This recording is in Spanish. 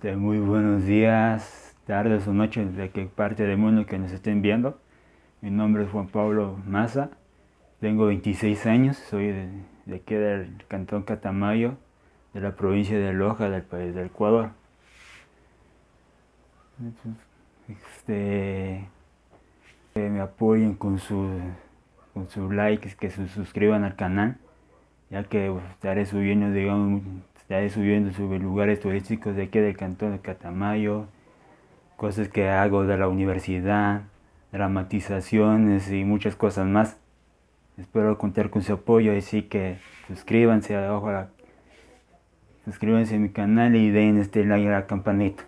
Eh, muy buenos días, tardes o noches de qué parte del mundo que nos estén viendo. Mi nombre es Juan Pablo Maza, tengo 26 años, soy de, aquí del cantón Catamayo, de la provincia de Loja, del país del Ecuador. Este, que me apoyen con sus con sus likes, que se suscriban al canal, ya que estaré subiendo, digamos, estaré subiendo sobre lugares turísticos de aquí del cantón de Catamayo, cosas que hago de la universidad, dramatizaciones y muchas cosas más. Espero contar con su apoyo, así que suscríbanse, ojalá, suscríbanse a mi canal y den este like a la campanita.